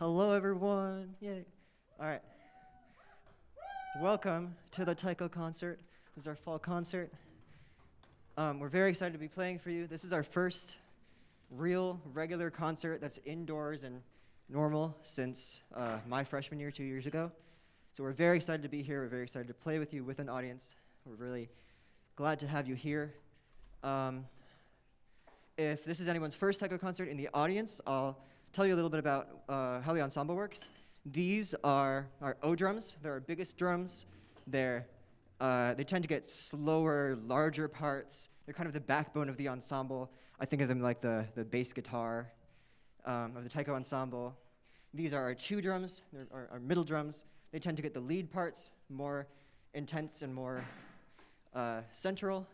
Hello, everyone. Yay. All right. Welcome to the Taiko concert. This is our fall concert. Um, we're very excited to be playing for you. This is our first real, regular concert that's indoors and normal since uh, my freshman year two years ago. So we're very excited to be here. We're very excited to play with you with an audience. We're really glad to have you here. Um, if this is anyone's first Taiko concert in the audience, I'll tell you a little bit about uh, how the ensemble works. These are our O drums. They're our biggest drums. They're, uh, they tend to get slower, larger parts. They're kind of the backbone of the ensemble. I think of them like the, the bass guitar um, of the taiko ensemble. These are our chu drums, They're our, our middle drums. They tend to get the lead parts more intense and more uh, central.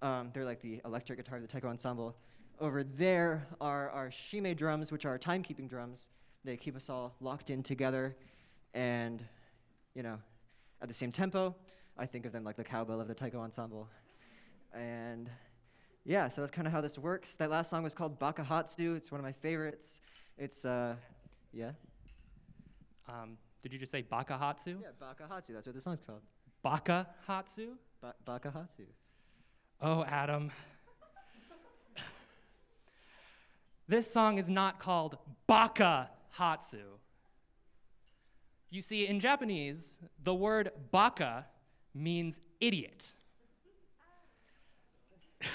Um, they're like the electric guitar of the taiko ensemble. Over there are our shime drums, which are timekeeping drums. They keep us all locked in together and, you know, at the same tempo. I think of them like the cowbell of the taiko ensemble. And yeah, so that's kind of how this works. That last song was called Bakuhatsu. It's one of my favorites. It's, uh, yeah? Um, did you just say Bakuhatsu? Yeah, Bakuhatsu. That's what the song's called. Bakuhatsu? Ba- Bakuhatsu. Oh, Adam. This song is not called Baka Hatsu. You see, in Japanese, the word baka means idiot.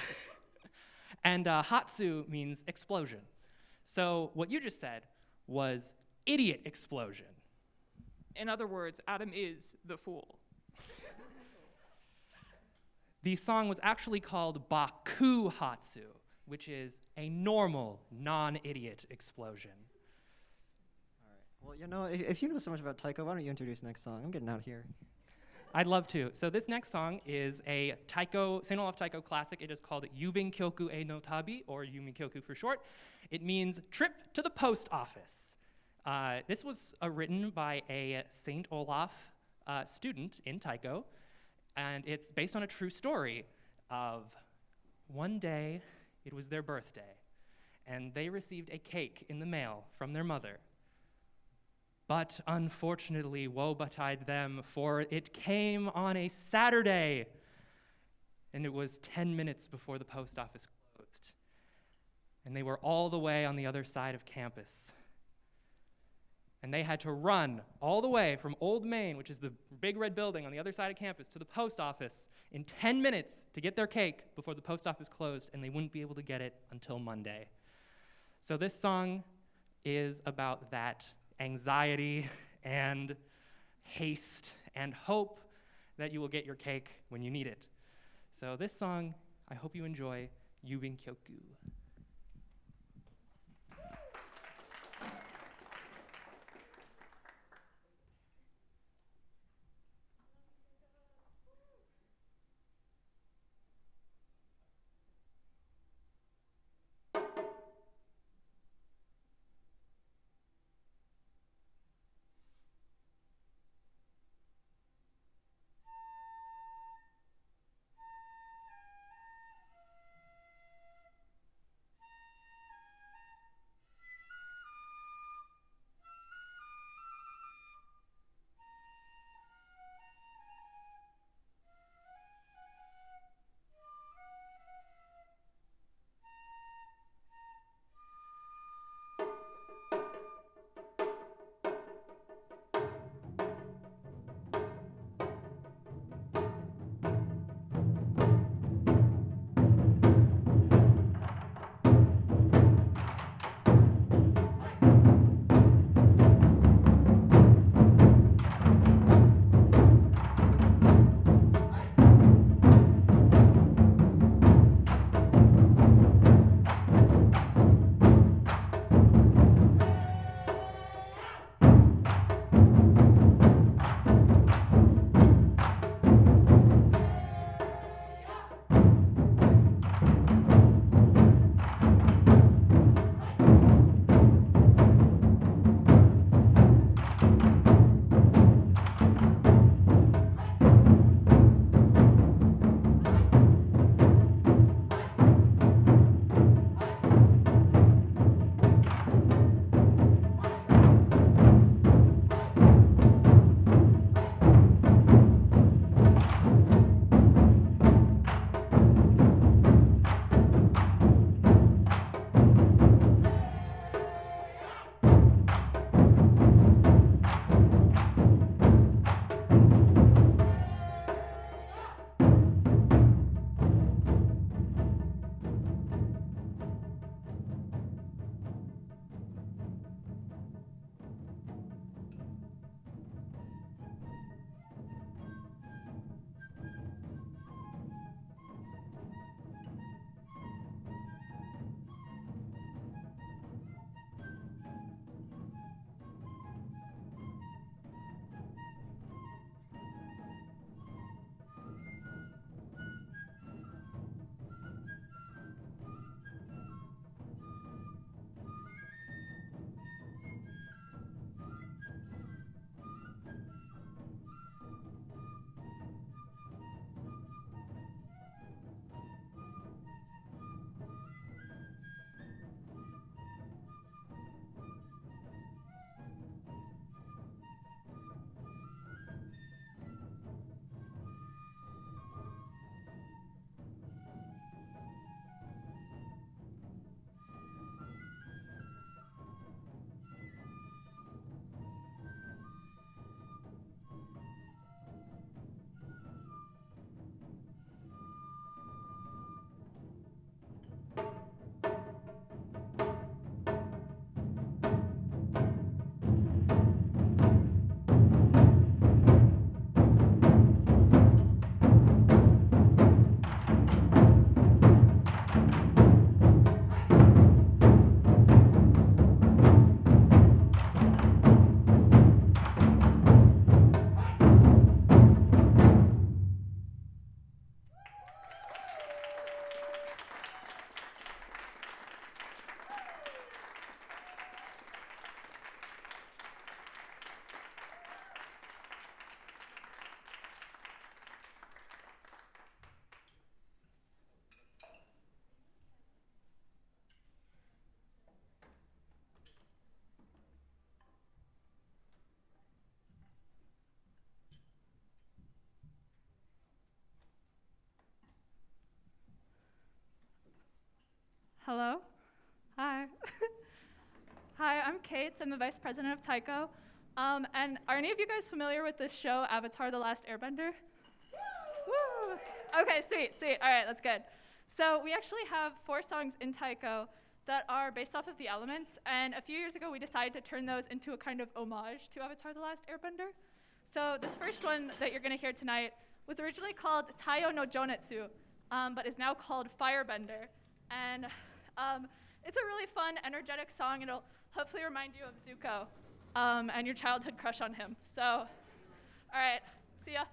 and uh, hatsu means explosion. So what you just said was idiot explosion. In other words, Adam is the fool. the song was actually called Baku Hatsu which is a normal, non idiot explosion. All right. Well, you know, if, if, you know so much about Taiko, why don't you introduce next song? I'm getting out of here. I'd love to. So this next song is a Taiko, St. Olaf Taiko classic. It is called Yubin Kyoku e no Tabi, or Yubin Kyoku for short. It means trip to the post office. Uh, this was uh, written by a St. Olaf uh, student in Taiko, and it's based on a true story of one day, it was their birthday, and they received a cake in the mail from their mother. But unfortunately, woe betide them, for it came on a Saturday, and it was 10 minutes before the post office closed. And they were all the way on the other side of campus. And they had to run all the way from Old Main, which is the big red building on the other side of campus, to the post office in 10 minutes to get their cake before the post office closed, and they wouldn't be able to get it until Monday. So this song is about that anxiety and haste and hope that you will get your cake when you need it. So this song, I hope you enjoy Yubin Kyoku. Hello. Hi. Hi, I'm Kate. I'm the vice president of Taiko. Um, and are any of you guys familiar with the show Avatar: The Last Airbender? Woo! Okay, sweet, sweet. All right, that's good. So we actually have four songs in Taiko that are based off of the elements, and a few years ago we decided to turn those into a kind of homage to Avatar: The Last Airbender. So this first one that you're going to hear tonight was originally called Taiyo no Jonetsu, um, but is now called Firebender. And um, it's a really fun, energetic song. It'll hopefully remind you of Zuko um, and your childhood crush on him. So, all right, see ya.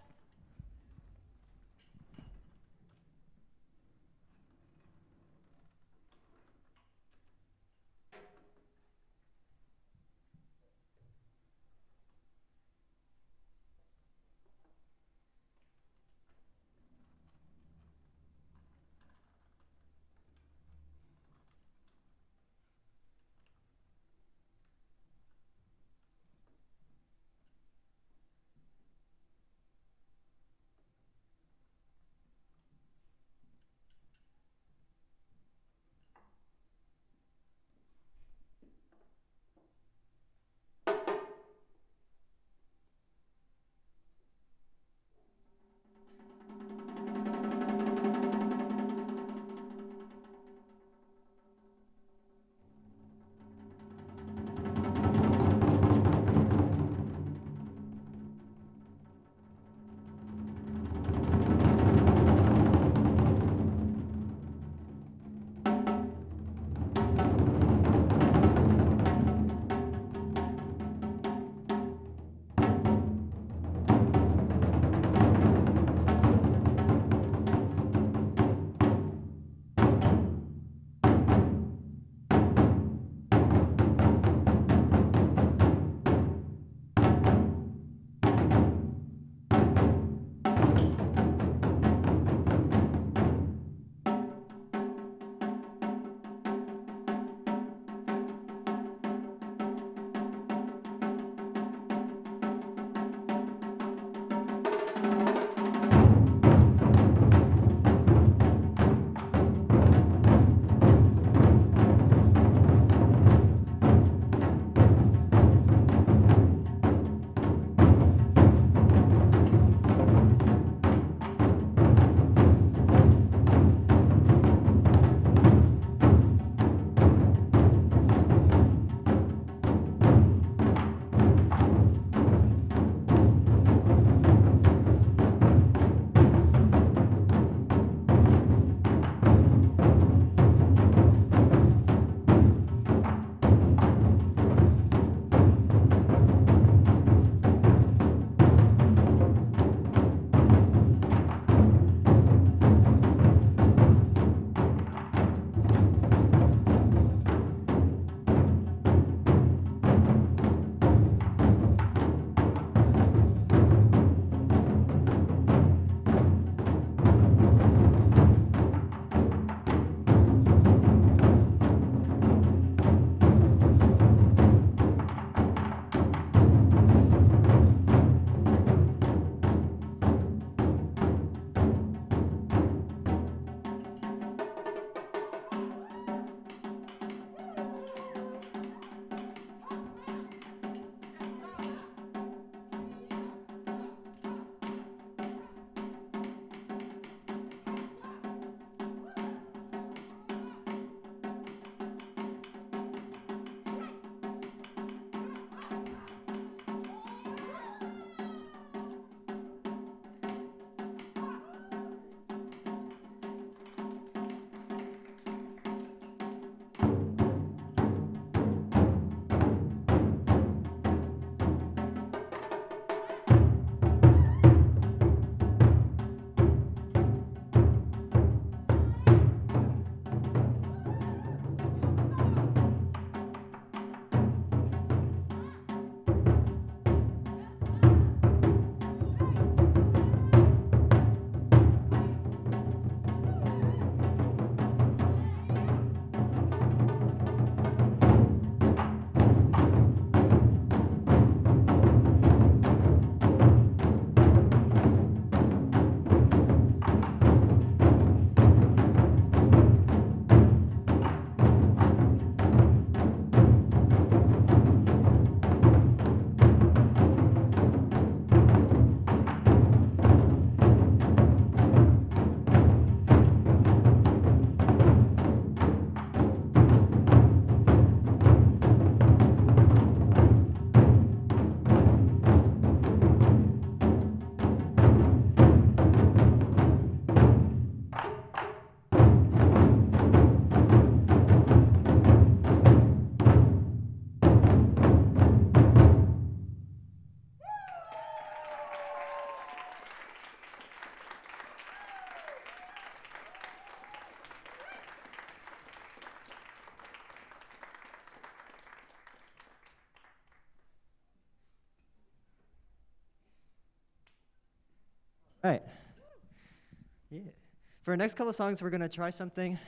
For our next couple of songs, we're gonna try something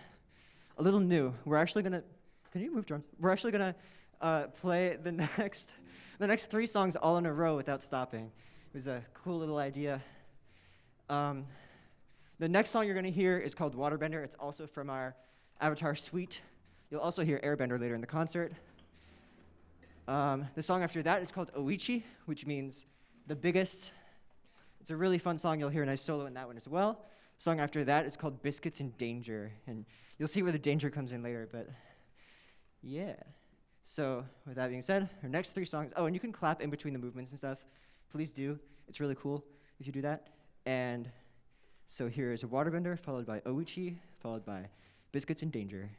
a little new. We're actually gonna. Can you move drums? We're actually gonna uh, play the next, the next three songs all in a row without stopping. It was a cool little idea. Um, the next song you're gonna hear is called Waterbender. It's also from our Avatar suite. You'll also hear Airbender later in the concert. Um, the song after that is called Oichi, which means the biggest. It's a really fun song. You'll hear a nice solo in that one as well. Song after that is called Biscuits in Danger, and you'll see where the danger comes in later. But yeah. So with that being said, our next three songs. Oh, and you can clap in between the movements and stuff. Please do. It's really cool if you do that. And so here is a Waterbender, followed by Oichi, followed by Biscuits in Danger.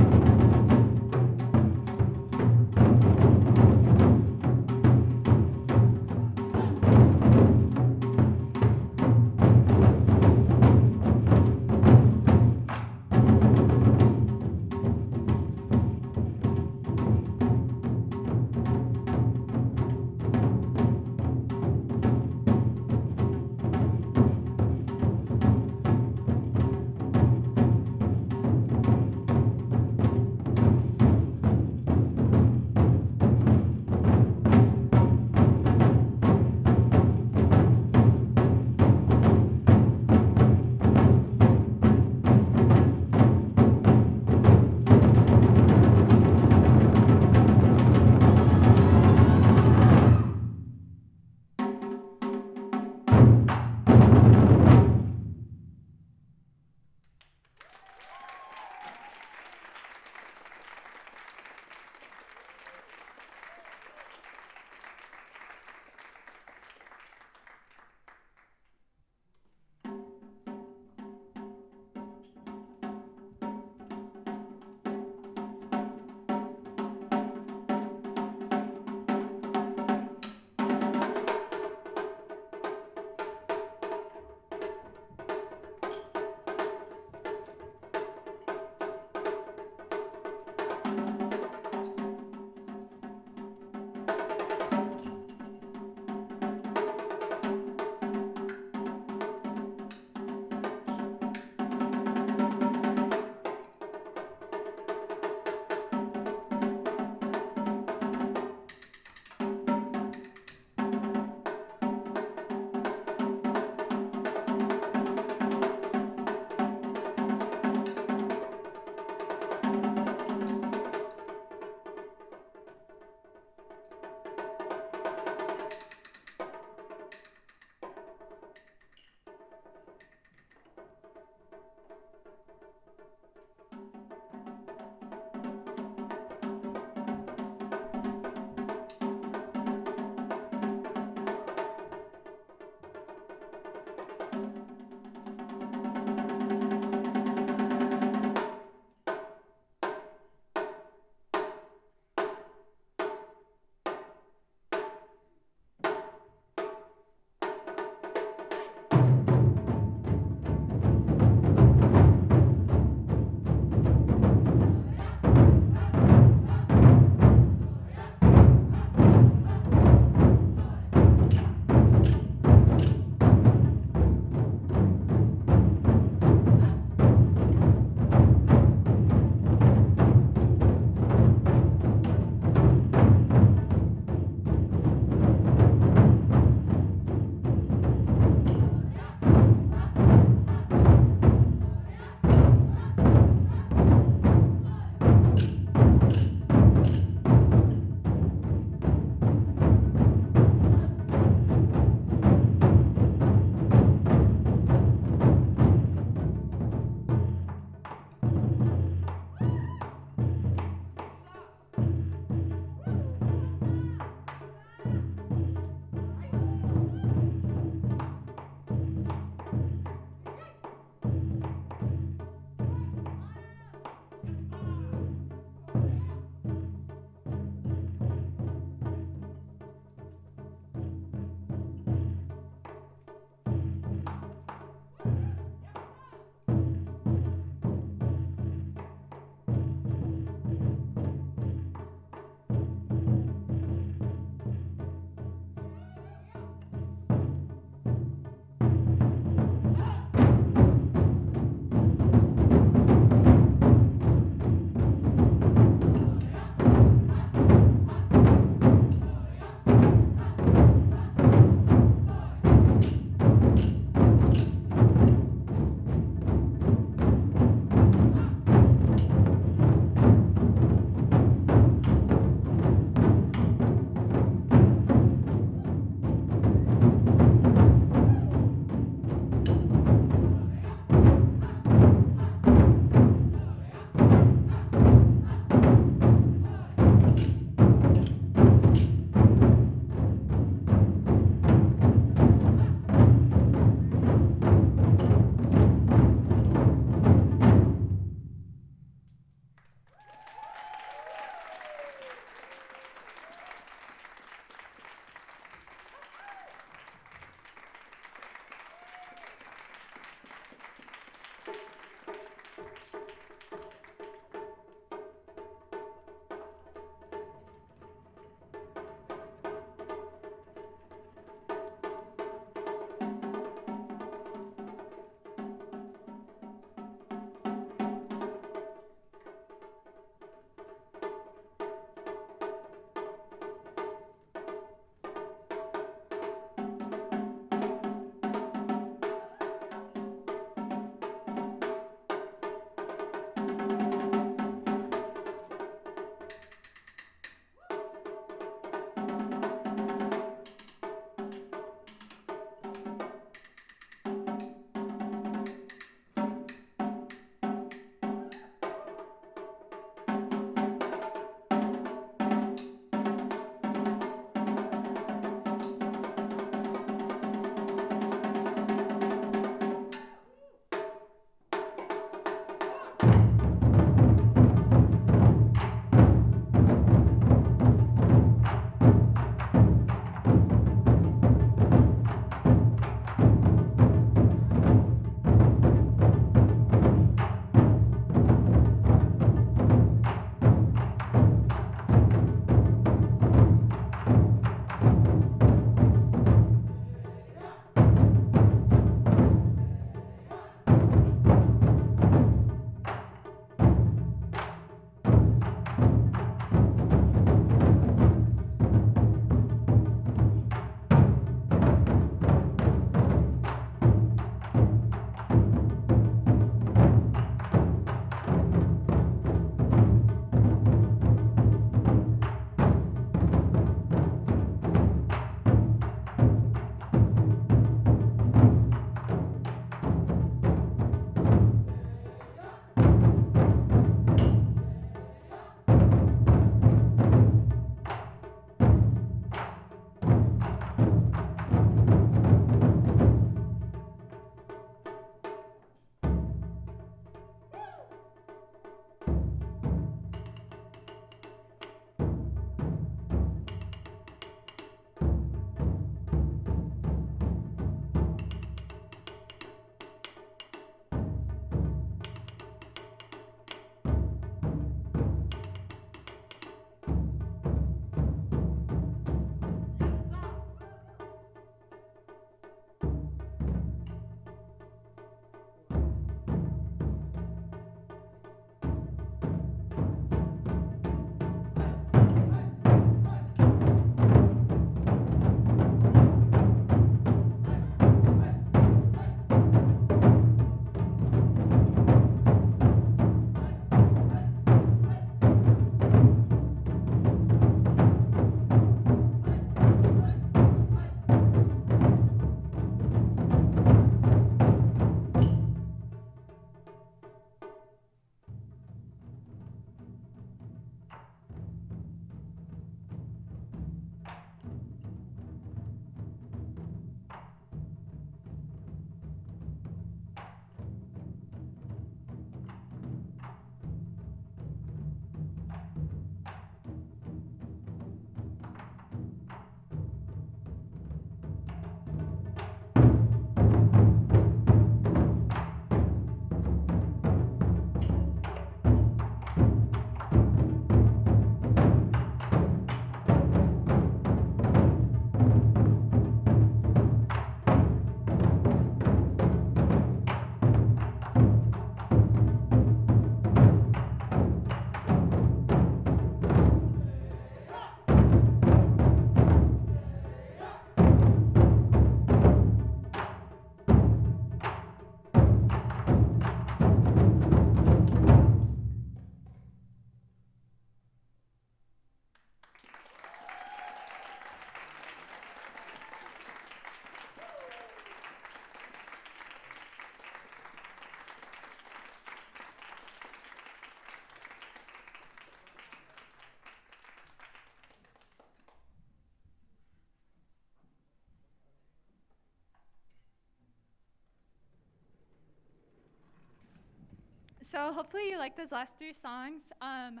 So hopefully you like those last three songs. Um,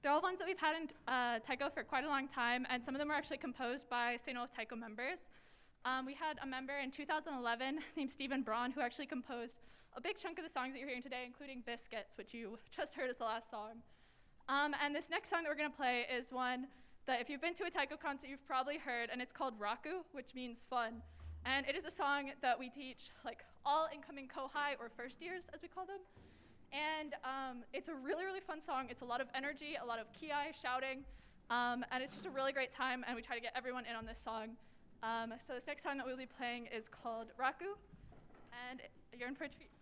they're all ones that we've had in uh, Taiko for quite a long time, and some of them were actually composed by St. Olaf Taiko members. Um, we had a member in 2011 named Stephen Braun who actually composed a big chunk of the songs that you're hearing today, including Biscuits, which you just heard as the last song. Um, and this next song that we're going to play is one that if you've been to a Taiko concert, you've probably heard, and it's called Raku, which means fun. And it is a song that we teach like all incoming Kohai or first years, as we call them. And um, it's a really, really fun song. It's a lot of energy, a lot of kiai, shouting, um, and it's just a really great time. And we try to get everyone in on this song. Um, so this next song that we'll be playing is called Raku, and you're in for a treat.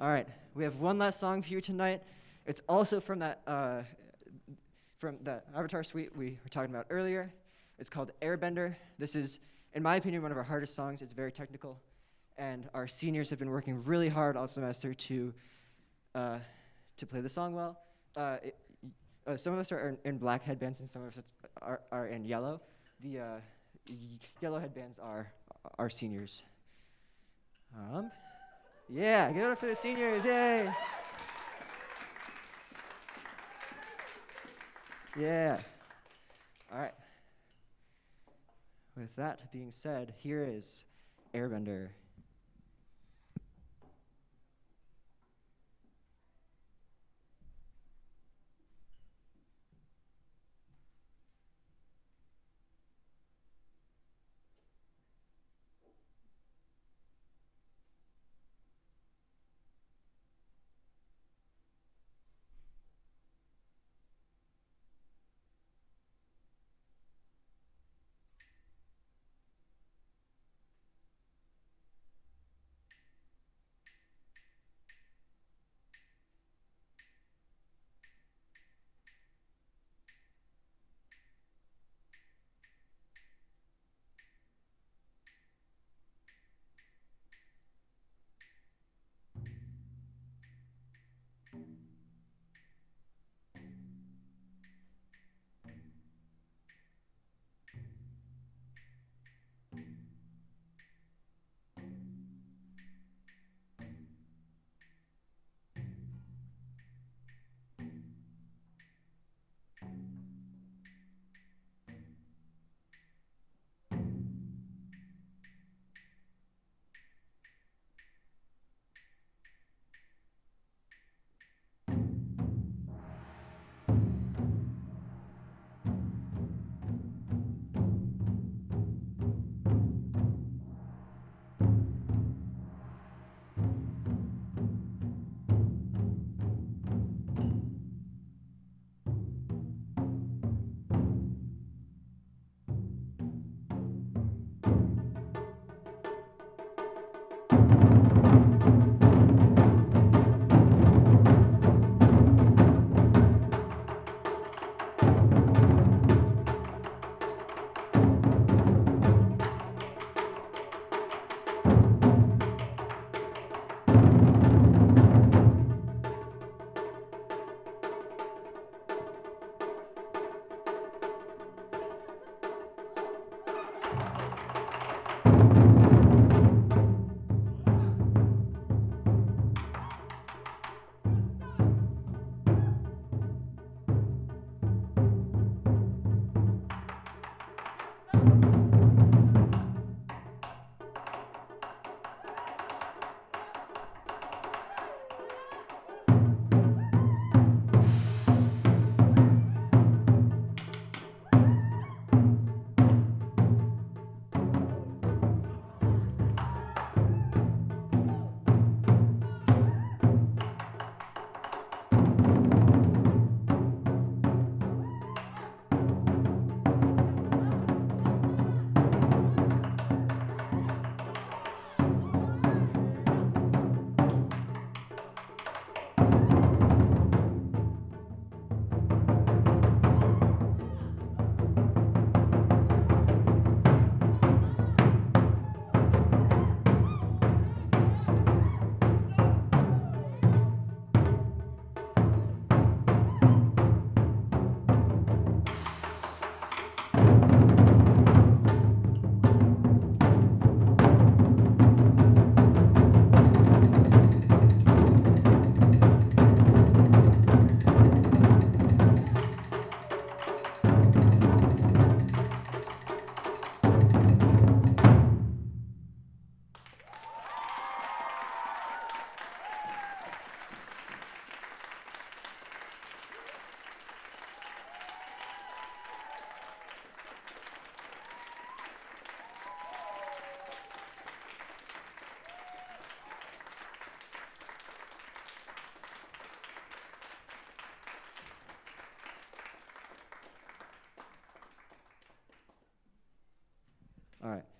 All right, we have one last song for you tonight. It's also from that uh, from the Avatar suite we were talking about earlier. It's called Airbender. This is, in my opinion, one of our hardest songs. It's very technical, and our seniors have been working really hard all semester to uh, to play the song well. Uh, it, uh, some of us are in, in black headbands, and some of us are, are in yellow. The uh, yellow headbands are our seniors. Um, yeah, give it up for the seniors, yay! Yeah. All right. With that being said, here is Airbender.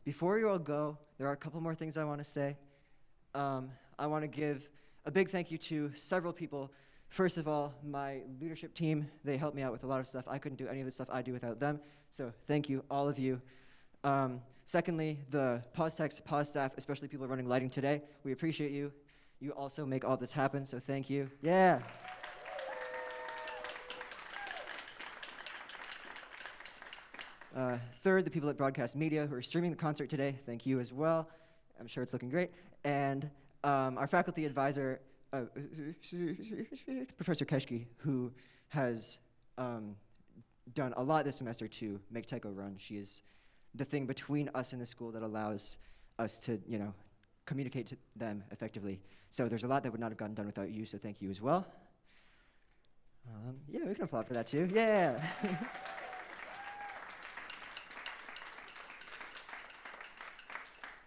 Before you all go, there are a couple more things I want to say. Um, I want to give a big thank you to several people. First of all, my leadership team, they helped me out with a lot of stuff. I couldn't do any of the stuff I do without them. So thank you, all of you. Um, secondly, the pause text, pause staff, especially people running lighting today, we appreciate you. You also make all this happen, so thank you. Yeah. Uh, third, the people at Broadcast Media who are streaming the concert today, thank you as well. I'm sure it's looking great. And um, our faculty advisor, uh, Professor Keshki, who has um, done a lot this semester to make Taiko run. She is the thing between us and the school that allows us to, you know, communicate to them effectively. So there's a lot that would not have gotten done without you, so thank you as well. Um, yeah, we can applaud for that too. Yeah.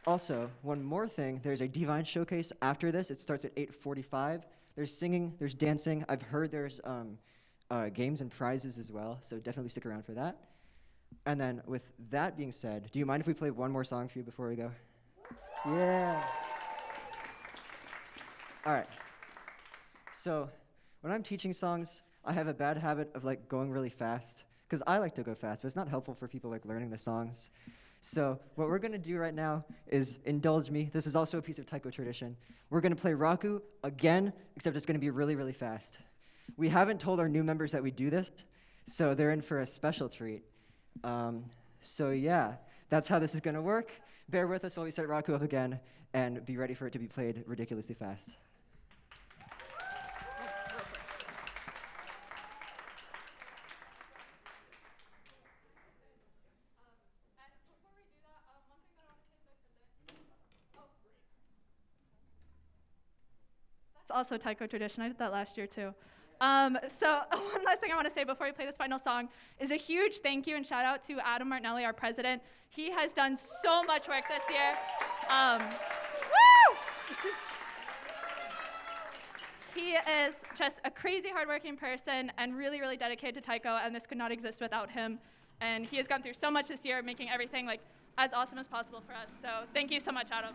Also, one more thing, there's a Divine Showcase after this. It starts at 8.45. There's singing, there's dancing. I've heard there's um, uh, games and prizes as well, so definitely stick around for that. And then with that being said, do you mind if we play one more song for you before we go? Yeah. All right. So when I'm teaching songs, I have a bad habit of like going really fast because I like to go fast, but it's not helpful for people like learning the songs. So what we're gonna do right now is indulge me. This is also a piece of taiko tradition. We're gonna play Raku again, except it's gonna be really, really fast. We haven't told our new members that we do this, so they're in for a special treat. Um, so yeah, that's how this is gonna work. Bear with us while we set Raku up again, and be ready for it to be played ridiculously fast. Also taiko tradition. I did that last year too. Um, so one last thing I want to say before we play this final song is a huge thank you and shout out to Adam Martinelli, our president. He has done so much work this year. Um, he is just a crazy hardworking person and really, really dedicated to taiko, and this could not exist without him. And he has gone through so much this year, making everything like as awesome as possible for us. So thank you so much, Adam.